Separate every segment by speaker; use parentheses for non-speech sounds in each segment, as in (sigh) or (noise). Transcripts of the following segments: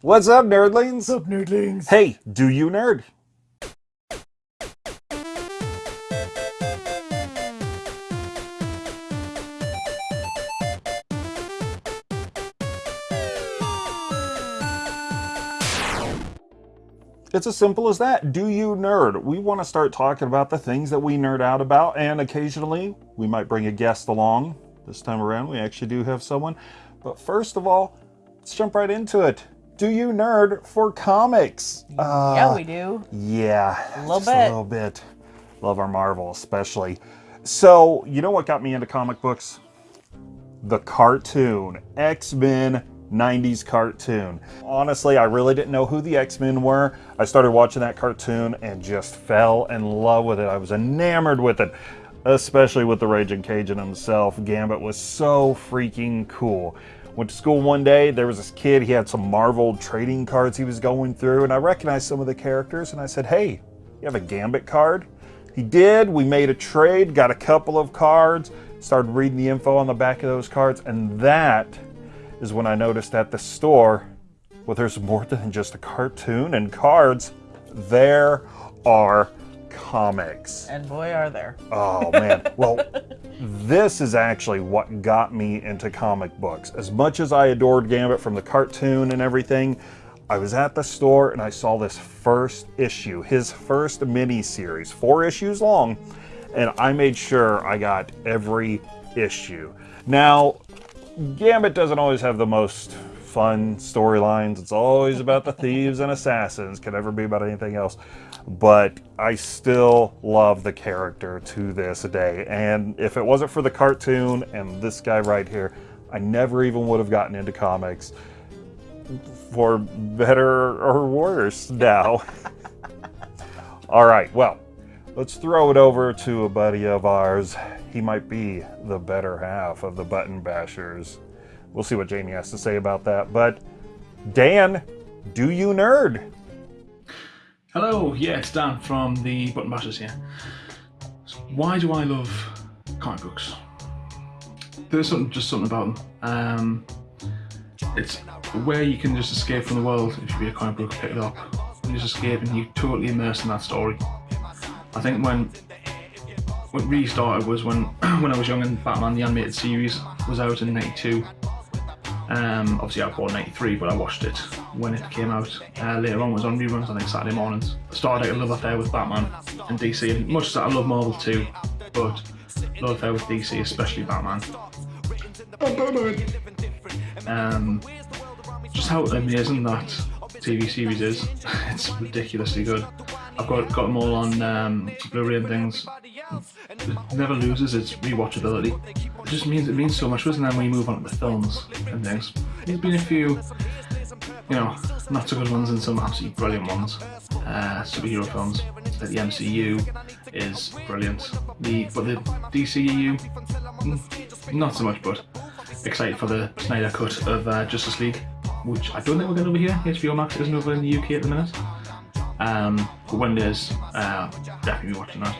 Speaker 1: What's up, nerdlings?
Speaker 2: What's up, nerdlings?
Speaker 1: Hey, do you nerd? It's as simple as that. Do you nerd? We want to start talking about the things that we nerd out about, and occasionally we might bring a guest along. This time around, we actually do have someone. But first of all, let's jump right into it do you nerd for comics?
Speaker 2: Uh, yeah, we do.
Speaker 1: Yeah,
Speaker 2: a little bit.
Speaker 1: A little bit. Love our Marvel, especially. So, you know what got me into comic books? The cartoon, X-Men 90s cartoon. Honestly, I really didn't know who the X-Men were. I started watching that cartoon and just fell in love with it. I was enamored with it, especially with the Raging Cajun himself. Gambit was so freaking cool. Went to school one day, there was this kid, he had some Marvel trading cards he was going through, and I recognized some of the characters, and I said, hey, you have a Gambit card? He did, we made a trade, got a couple of cards, started reading the info on the back of those cards, and that is when I noticed at the store, well, there's more than just a cartoon and cards. There are comics.
Speaker 2: And boy, are there.
Speaker 1: Oh, man. well, (laughs) this is actually what got me into comic books. As much as I adored Gambit from the cartoon and everything, I was at the store and I saw this first issue, his first mini series, four issues long, and I made sure I got every issue. Now, Gambit doesn't always have the most fun storylines. It's always about the thieves and assassins. Could never be about anything else. But I still love the character to this day. And if it wasn't for the cartoon and this guy right here, I never even would have gotten into comics for better or worse now. (laughs) All right, well, let's throw it over to a buddy of ours. He might be the better half of the Button Bashers. We'll see what Jamie has to say about that. But Dan, do you nerd?
Speaker 3: Hello, yeah, it's Dan from the Button Bashers here. why do I love comic books? There's something, just something about them. Um, it's where you can just escape from the world if you read a comic book, pick it up, and just escape and you're totally immersed in that story. I think when what really started was when (clears throat) when I was young and Batman the animated series was out in 92 um, obviously I born 93 but I watched it when it came out. Uh, later on was on reruns I think Saturday mornings. I started out a love affair with Batman and DC and much as I love Marvel too but love affair with DC especially Batman. Um, just how amazing that TV series is. (laughs) it's ridiculously good. I've got, got them all on um, Blu-ray and things. It never loses its rewatchability. It just means it means so much, doesn't it, when you move on to the films and things. There's been a few, you know, not so good ones and some absolutely brilliant ones. Uh, superhero films. The MCU is brilliant. The but the DCEU, mm, not so much. But excited for the Snyder cut of uh, Justice League, which I don't think we're going to be here. HBO Max isn't over in the UK at the minute. Um, uh, definitely watching that.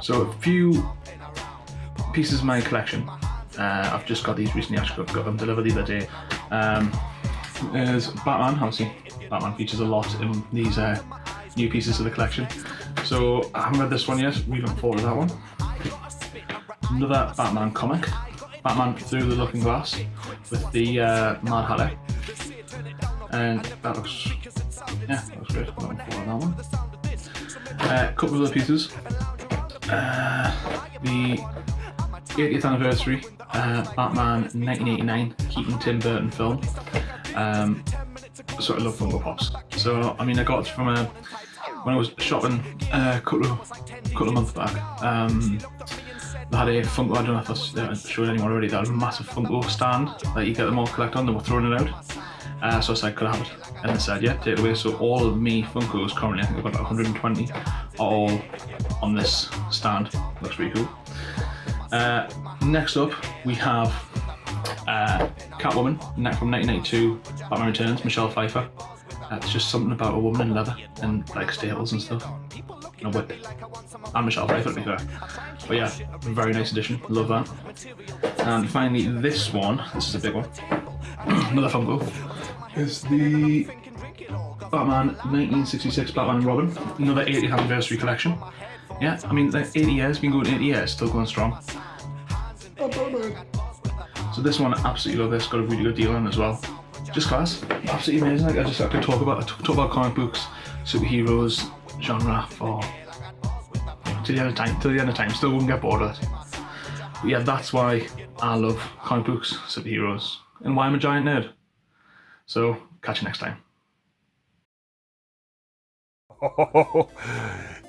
Speaker 3: So a few pieces of my collection. Uh, I've just got these recently, actually got them delivered the other day. Um, there's Batman, obviously Batman features a lot in these uh, new pieces of the collection. So I haven't read this one yet, really looking forward to that one. Another Batman comic, Batman Through the Looking Glass with the uh, Mad Hatter. And that looks yeah, that one. A uh, couple of other pieces. Uh, the 80th anniversary uh, Batman 1989 Keaton Tim Burton film. Um, sort of love Funko Pops. So I mean, I got from a when I was shopping uh, a couple of couple of months back. Um, had a Funko. I don't know if I showed anyone already. that had a massive Funko stand that you get them all collect on. They were throwing it out. Uh, so I said, could I have it? And they said, yeah, take it away. So all of me Funkos currently, I think I've got about 120, are all on this stand. Looks pretty cool. Uh, next up, we have uh, Catwoman, from 1992, Batman Returns, Michelle Pfeiffer. Uh, it's just something about a woman in leather and like staples and stuff. And a whip. And Michelle Pfeiffer to be fair. But yeah, very nice addition. Love that. And finally, this one. This is a big one. (clears throat) Another Funko. is the Batman 1966 Batman and Robin, another 80th anniversary collection. Yeah, I mean, like 80 years, been going 80 years, still going strong. Oh, so this one, absolutely love this, got a really good deal on as well. Just class, absolutely amazing. Like I just I could talk about talk about comic books, superheroes, genre for till the end of time. Till the end of time, still wouldn't get bored of it. But yeah, that's why I love comic books, superheroes, and why I'm a giant nerd. So catch you next time. (laughs)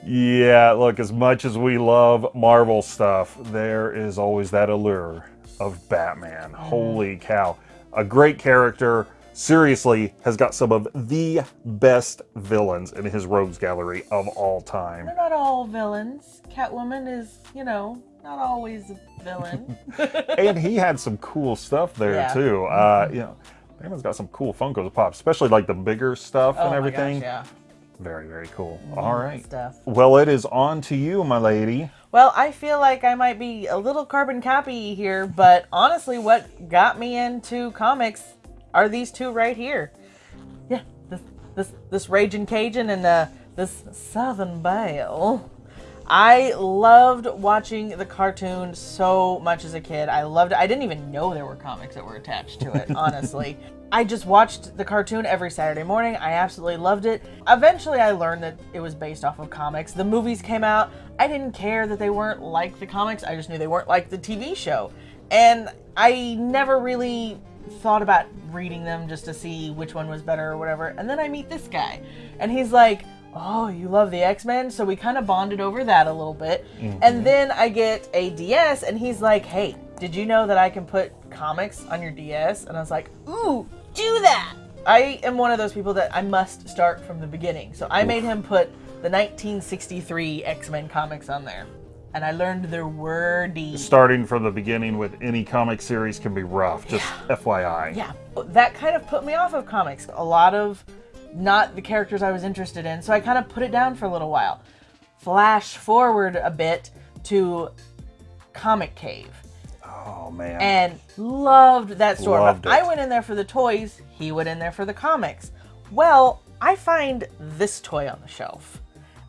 Speaker 1: yeah, look, as much as we love Marvel stuff, there is always that allure of Batman. Mm. Holy cow. A great character, seriously, has got some of the best villains in his rogues gallery of all time.
Speaker 2: They're not all villains. Catwoman is, you know, not always a villain. (laughs) (laughs)
Speaker 1: and he had some cool stuff there
Speaker 2: Yeah.
Speaker 1: too. Uh, you know, Batman's got some cool Funko Pops, especially like the bigger stuff
Speaker 2: oh
Speaker 1: and everything.
Speaker 2: gosh, yeah.
Speaker 1: Very, very cool. All right.
Speaker 2: Stuff.
Speaker 1: Well, it is on to you, my lady.
Speaker 2: Well, I feel like I might be a little carbon copy here, but honestly, what got me into comics are these two right here. Yeah, this this this Raging Cajun and uh, this Southern Belle. I loved watching the cartoon so much as a kid. I loved it. I didn't even know there were comics that were attached to it, honestly. (laughs) I just watched the cartoon every Saturday morning. I absolutely loved it. Eventually, I learned that it was based off of comics. The movies came out. I didn't care that they weren't like the comics. I just knew they weren't like the TV show. And I never really thought about reading them just to see which one was better or whatever. And then I meet this guy, and he's like, Oh, you love the X Men? So we kind of bonded over that a little bit. And mm-hmm. then I get a DS, and he's like, Hey, did you know that I can put comics on your DS? And I was like, Ooh, do that! I am one of those people that I must start from the beginning. So I made him put the 1963 X Men comics on there. And I learned their wordy.
Speaker 1: Starting from the beginning with any comic series can be rough, just FYI.
Speaker 2: Yeah, that kind of put me off of comics. A lot of not the characters I was interested in, so I kind of put it down for a little while. Flash forward a bit to Comic Cave
Speaker 1: Oh, man.
Speaker 2: and loved that store.
Speaker 1: Loved
Speaker 2: I went in there for the toys, he went in there for the comics. Well, I find this toy on the shelf.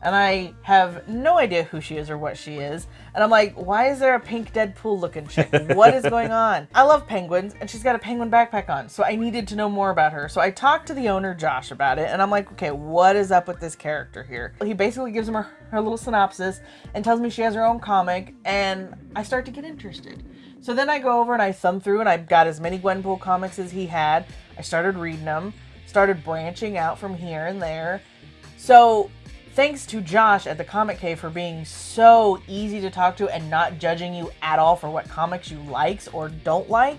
Speaker 2: And I have no idea who she is or what she is. And I'm like, why is there a pink Deadpool looking chick? What is going (laughs) on? I love penguins, and she's got a penguin backpack on. So I needed to know more about her. So I talked to the owner, Josh, about it. And I'm like, okay, what is up with this character here? He basically gives him her, her little synopsis and tells me she has her own comic. And I start to get interested. So then I go over and I thumb through and I got as many Gwenpool comics as he had. I started reading them, started branching out from here and there. So thanks to Josh at the Comic Cave for being so easy to talk to and not judging you at all for what comics you likes or don't like,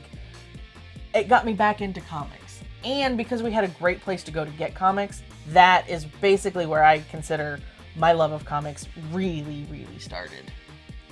Speaker 2: it got me back into comics. And because we had a great place to go to get comics, that is basically where I consider my love of comics really, really started.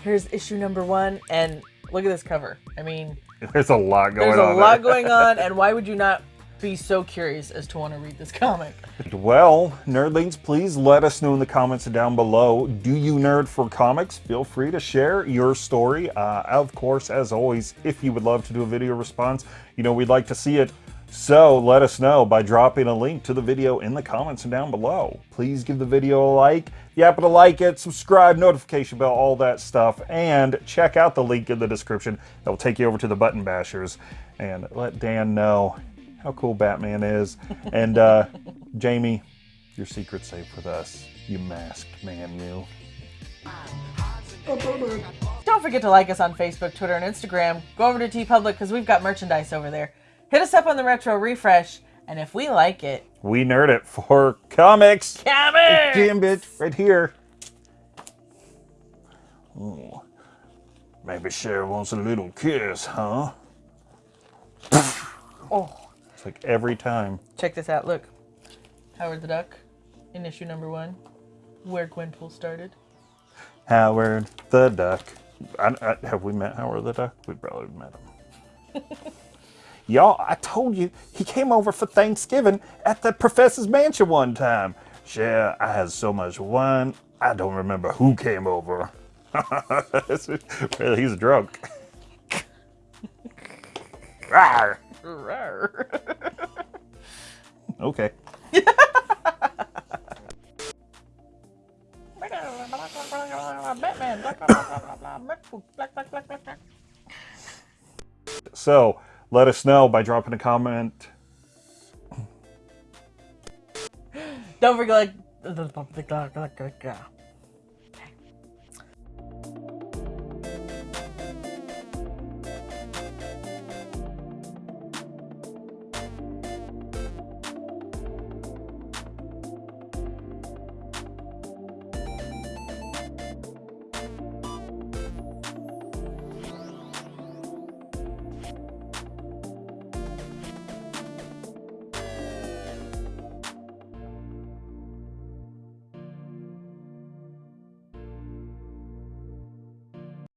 Speaker 2: Here's issue number one, and look at this cover. I mean, (laughs)
Speaker 1: There's a lot going on.
Speaker 2: there's
Speaker 1: on.
Speaker 2: a lot
Speaker 1: there.
Speaker 2: going on, and (laughs) why would you not be so curious as to want to read this comic?
Speaker 1: Well, nerdlings, please let us know in the comments down below. Do you nerd for comics? Feel free to share your story. Uh, of course, as always, if you would love to do a video response, you know, we'd like to see it. So let us know by dropping a link to the video in the comments down below. Please give the video a like. If you happen to like it, subscribe, notification bell, all that stuff, and check out the link in the description that will take you over to the Button Bashers and let Dan know how cool Batman is. And uh, Jamie, your secret's safe with us, you masked man, you.
Speaker 2: Don't forget to like us on Facebook, Twitter, and Instagram. Go over to TeePublic because we've got merchandise over there. Hit us up on the Retro Refresh, and if we like it,
Speaker 1: We nerd it for comics.
Speaker 2: comics!
Speaker 1: Damn bitch, right here. Oh, maybe Cher wants a little kiss, huh?
Speaker 2: Oh,
Speaker 1: It's like every time.
Speaker 2: check this out. Look, Howard the Duck in issue number one, where Gwenpool started.
Speaker 1: Howard the Duck. I, I, have we met Howard the Duck? We probably met him. (laughs) Y'all, I told you he came over for Thanksgiving at the professor's mansion one time. Cher, I had so much wine, I don't remember who came over. (laughs) well, he's drunk. (laughs) (laughs) okay. so, let us know by dropping a comment.
Speaker 2: Don't forget.